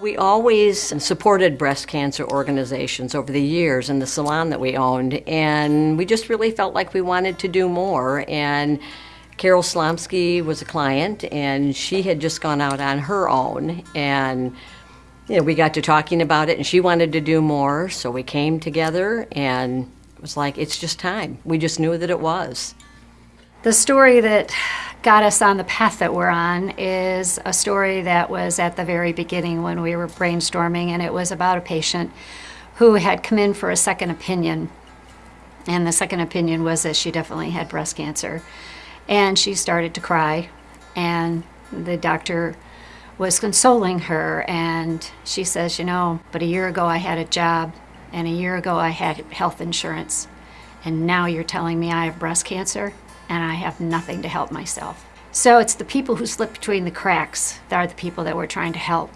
We always supported breast cancer organizations over the years in the salon that we owned, and we just really felt like we wanted to do more. And Carol Slomsky was a client, and she had just gone out on her own, and you know, we got to talking about it, and she wanted to do more, so we came together, and it was like it's just time. We just knew that it was. The story that got us on the path that we're on is a story that was at the very beginning when we were brainstorming, and it was about a patient who had come in for a second opinion. And the second opinion was that she definitely had breast cancer. And she started to cry, and the doctor was consoling her, and she says, You know, but a year ago I had a job, and a year ago I had health insurance, and now you're telling me I have breast cancer? And I have nothing to help myself. So it's the people who slip between the cracks that are the people that we're trying to help.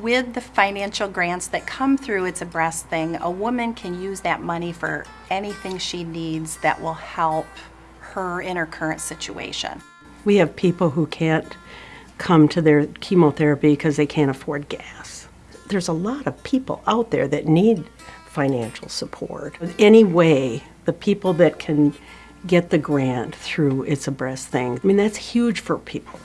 With the financial grants that come through It's a Breast Thing, a woman can use that money for anything she needs that will help her in her current situation. We have people who can't come to their chemotherapy because they can't afford gas. There's a lot of people out there that need financial support. Any way, the people that can get the grant through It's a Breast Thing. I mean, that's huge for people.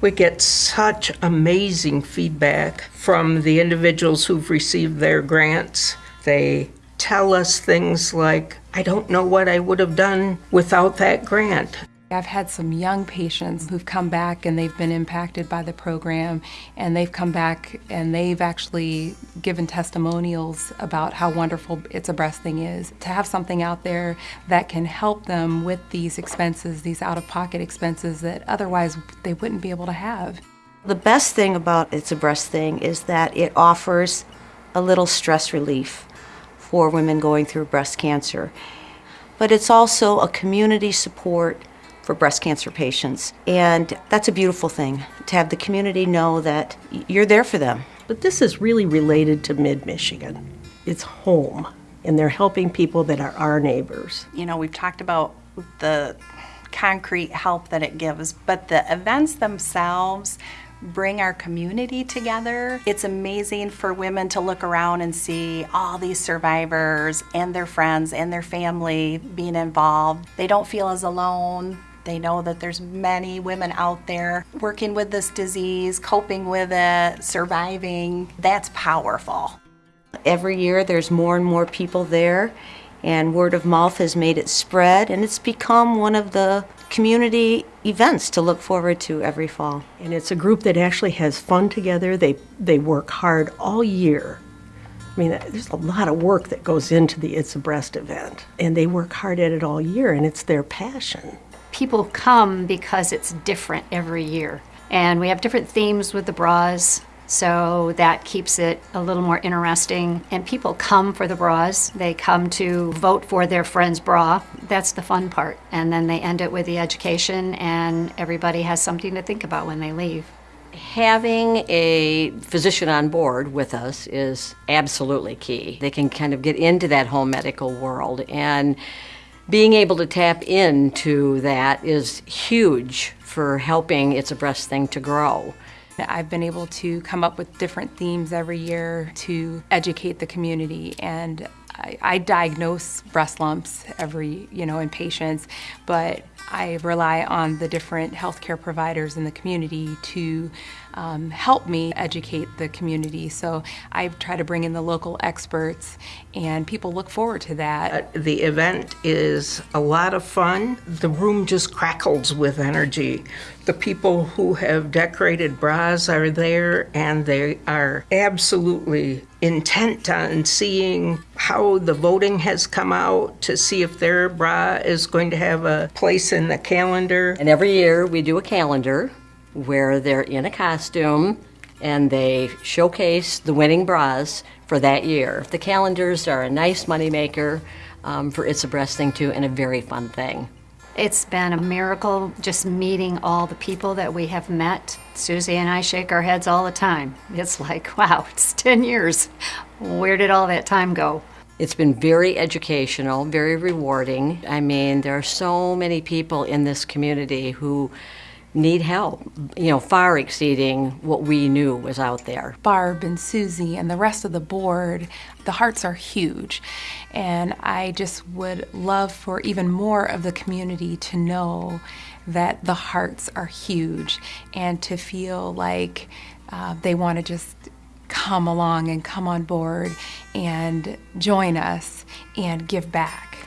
We get such amazing feedback from the individuals who've received their grants. They tell us things like, I don't know what I would have done without that grant. I've had some young patients who've come back and they've been impacted by the program and they've come back and they've actually given testimonials about how wonderful It's a Breast Thing is. To have something out there that can help them with these expenses, these out-of-pocket expenses that otherwise they wouldn't be able to have. The best thing about It's a Breast Thing is that it offers a little stress relief for women going through breast cancer. But it's also a community support for breast cancer patients. And that's a beautiful thing to have the community know that you're there for them. But this is really related to mid Michigan. It's home, and they're helping people that are our neighbors. You know, we've talked about the concrete help that it gives, but the events themselves bring our community together. It's amazing for women to look around and see all these survivors and their friends and their family being involved. They don't feel as alone. They know that there's many women out there working with this disease, coping with it, surviving. That's powerful. Every year there's more and more people there and word of mouth has made it spread and it's become one of the community events to look forward to every fall. And it's a group that actually has fun together. They they work hard all year. I mean, there's a lot of work that goes into the It's a Breast event, and they work hard at it all year, and it's their passion people come because it's different every year. And we have different themes with the bras, so that keeps it a little more interesting. And people come for the bras. They come to vote for their friend's bra. That's the fun part. And then they end it with the education, and everybody has something to think about when they leave. Having a physician on board with us is absolutely key. They can kind of get into that home medical world and being able to tap into that is huge for helping It's a Breast Thing to grow. I've been able to come up with different themes every year to educate the community and I, I diagnose breast lumps every, you know, in patients, but I rely on the different healthcare providers in the community to um, help me educate the community. So I try to bring in the local experts, and people look forward to that. Uh, the event is a lot of fun. The room just crackles with energy. The people who have decorated bras are there, and they are absolutely intent on seeing how the voting has come out to see if their bra is going to have a place in the calendar. And every year we do a calendar where they're in a costume and they showcase the winning bras for that year. The calendars are a nice moneymaker um, for It's a Breast Thing too and a very fun thing. It's been a miracle just meeting all the people that we have met. Susie and I shake our heads all the time. It's like, wow, it's 10 years. Where did all that time go? It's been very educational, very rewarding. I mean, there are so many people in this community who need help, you know, far exceeding what we knew was out there. Barb and Susie and the rest of the board, the hearts are huge. And I just would love for even more of the community to know that the hearts are huge and to feel like uh, they want to just come along and come on board and join us and give back.